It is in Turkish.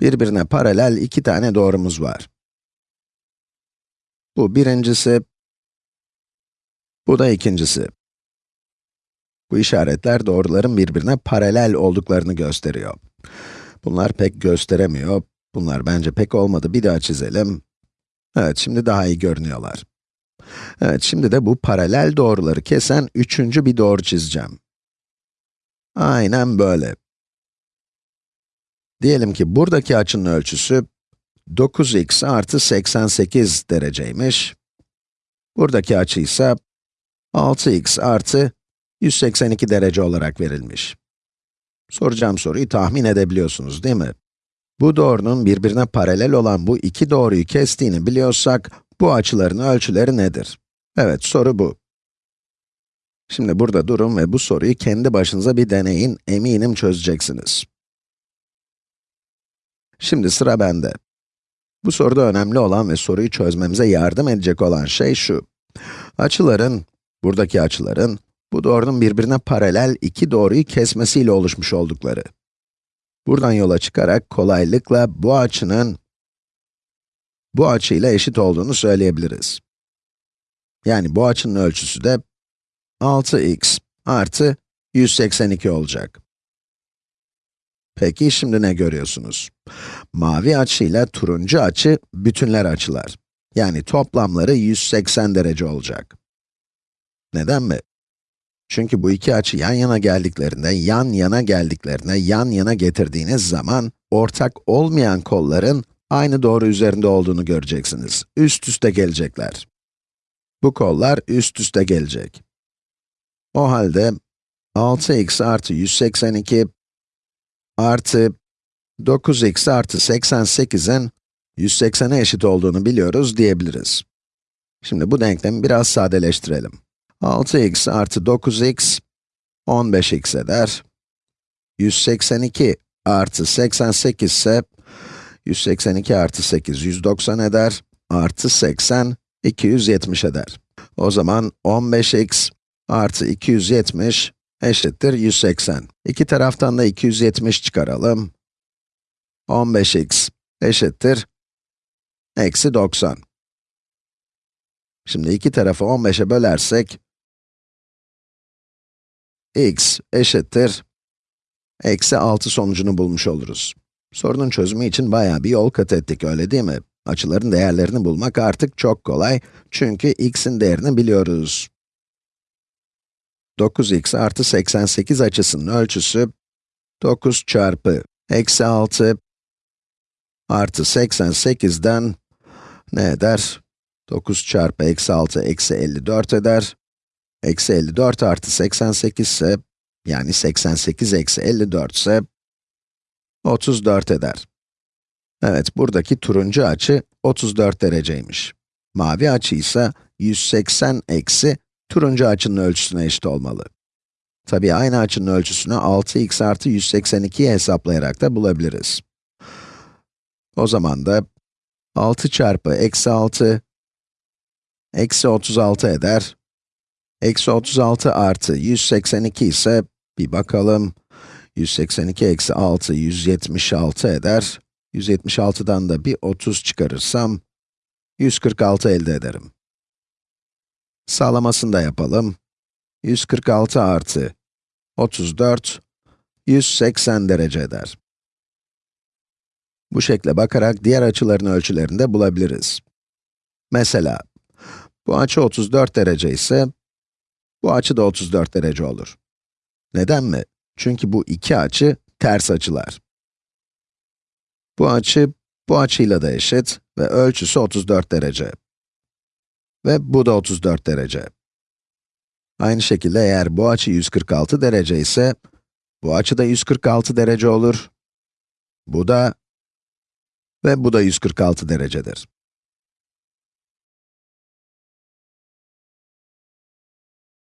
Birbirine paralel iki tane doğrumuz var. Bu birincisi, bu da ikincisi. Bu işaretler doğruların birbirine paralel olduklarını gösteriyor. Bunlar pek gösteremiyor. Bunlar bence pek olmadı. Bir daha çizelim. Evet, şimdi daha iyi görünüyorlar. Evet, şimdi de bu paralel doğruları kesen üçüncü bir doğru çizeceğim. Aynen böyle. Diyelim ki buradaki açının ölçüsü 9x artı 88 dereceymiş. Buradaki açı ise 6x artı 182 derece olarak verilmiş. Soracağım soruyu tahmin edebiliyorsunuz değil mi? Bu doğrunun birbirine paralel olan bu iki doğruyu kestiğini biliyorsak, bu açıların ölçüleri nedir? Evet, soru bu. Şimdi burada durun ve bu soruyu kendi başınıza bir deneyin, eminim çözeceksiniz. Şimdi sıra bende. Bu soruda önemli olan ve soruyu çözmemize yardım edecek olan şey şu. Açıların, buradaki açıların, bu doğrunun birbirine paralel iki doğruyu kesmesiyle oluşmuş oldukları. Buradan yola çıkarak kolaylıkla bu açının bu açıyla eşit olduğunu söyleyebiliriz. Yani bu açının ölçüsü de 6x artı 182 olacak. Peki şimdi ne görüyorsunuz? Mavi açıyla turuncu açı bütünler açılar. Yani toplamları 180 derece olacak. Neden mi? Çünkü bu iki açı yan yana geldiklerinde, yan yana geldiklerine, yan yana getirdiğiniz zaman, ortak olmayan kolların aynı doğru üzerinde olduğunu göreceksiniz. Üst üste gelecekler. Bu kollar üst üste gelecek. O halde 6x artı 182 artı 9x artı 88'in 180'e eşit olduğunu biliyoruz diyebiliriz. Şimdi bu denklemi biraz sadeleştirelim. 6x artı 9x, 15x eder. 182 artı 88 ise, 182 artı 8, 190 eder. Artı 80, 270 eder. O zaman 15x artı 270 eşittir 180. İki taraftan da 270 çıkaralım. 15x eşittir eksi 90. Şimdi iki tarafı 15'e bölersek, x eşittir eksi 6 sonucunu bulmuş oluruz. Sorunun çözümü için bayağı bir yol kat ettik, öyle değil mi? Açıların değerlerini bulmak artık çok kolay, çünkü x'in değerini biliyoruz. 9x artı 88 açısının ölçüsü, 9 çarpı eksi 6 artı 88'den ne eder? 9 çarpı eksi 6 eksi 54 eder. Eksi 54 artı 88 ise, yani 88 eksi 54 ise, 34 eder. Evet, buradaki turuncu açı 34 dereceymiş. Mavi açı ise 180 eksi turuncu açının ölçüsüne eşit olmalı. Tabii aynı açının ölçüsünü 6x artı 182'yi hesaplayarak da bulabiliriz. O zaman da 6 çarpı eksi 6, eksi 36 eder. Eksi 36 artı 182 ise, bir bakalım, 182 eksi 6, 176 eder. 176'dan da bir 30 çıkarırsam, 146 elde ederim. Sağlamasını da yapalım. 146 artı 34, 180 derece eder. Bu şekle bakarak diğer açıların ölçülerini de bulabiliriz. Mesela, bu açı 34 derece ise, bu açı da 34 derece olur. Neden mi? Çünkü bu iki açı ters açılar. Bu açı, bu açıyla da eşit ve ölçüsü 34 derece. Ve bu da 34 derece. Aynı şekilde eğer bu açı 146 derece ise, bu açı da 146 derece olur. Bu da ve bu da 146 derecedir.